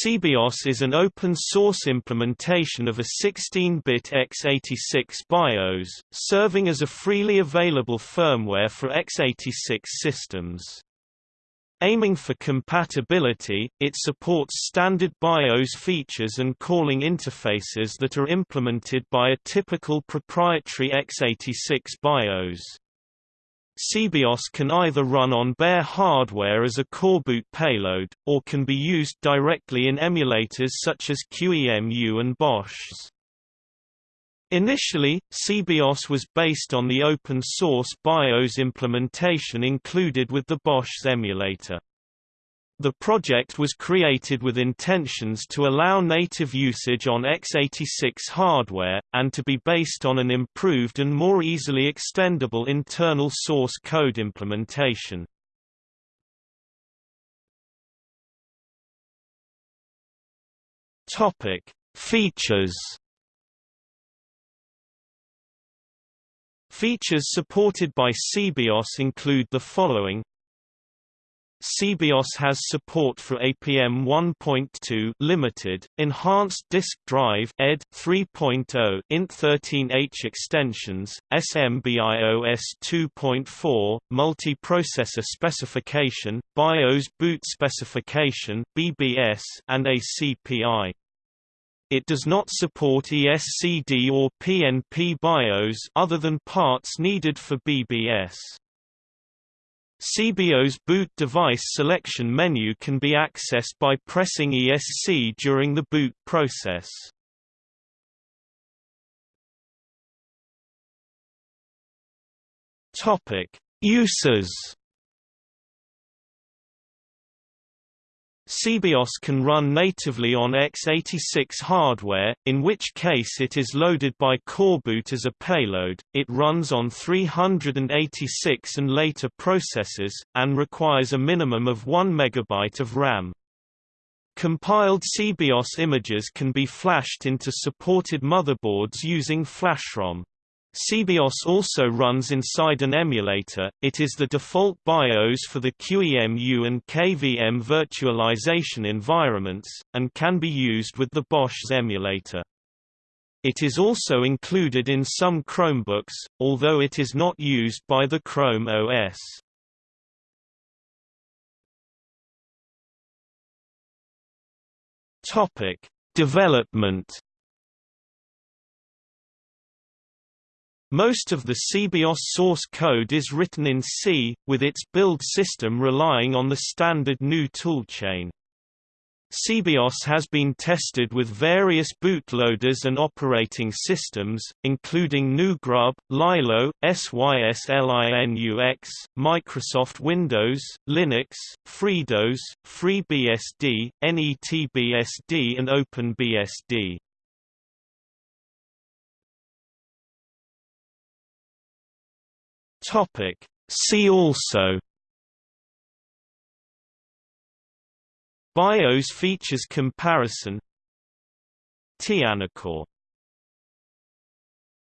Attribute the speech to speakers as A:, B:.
A: SeaBIOS is an open-source implementation of a 16-bit x86 BIOS, serving as a freely available firmware for x86 systems. Aiming for compatibility, it supports standard BIOS features and calling interfaces that are implemented by a typical proprietary x86 BIOS. SeaBIOS can either run on bare hardware as a coreboot payload, or can be used directly in emulators such as QEMU and Bochs. Initially, SeaBIOS was based on the open-source BIOS implementation included with the Bochs emulator. The project was created with intentions to allow native usage on x86 hardware, and to be based on an improved and more easily extendable internal source code implementation. Features Features supported by SeaBIOS include the following SeaBIOS has support for APM 1.2 limited, enhanced disk drive ED 3.0 int13H extensions, SMBIOS 2.4, multi-processor specification, BIOS boot specification BBS, and ACPI. It does not support ESCD or PNP BIOS other than parts needed for BBS. SeaBIOS boot device selection menu can be accessed by pressing ESC during the boot process. Topic: Uses SeaBIOS can run natively on x86 hardware, in which case it is loaded by coreboot as a payload, it runs on 386 and later processors, and requires a minimum of 1 MB of RAM. Compiled SeaBIOS images can be flashed into supported motherboards using FlashROM. SeaBIOS also runs inside an emulator, it is the default BIOS for the QEMU and KVM virtualization environments, and can be used with the Bochs emulator. It is also included in some Chromebooks, although it is not used by the Chrome OS. Development Most of the SeaBIOS source code is written in C, with its build system relying on the standard GNU toolchain. SeaBIOS has been tested with various bootloaders and operating systems, including GNU Grub, Lilo, SYSLINUX, Microsoft Windows, Linux, FreeDOS, FreeBSD, NETBSD and OpenBSD. Topic. See also BIOS features comparison Tianocore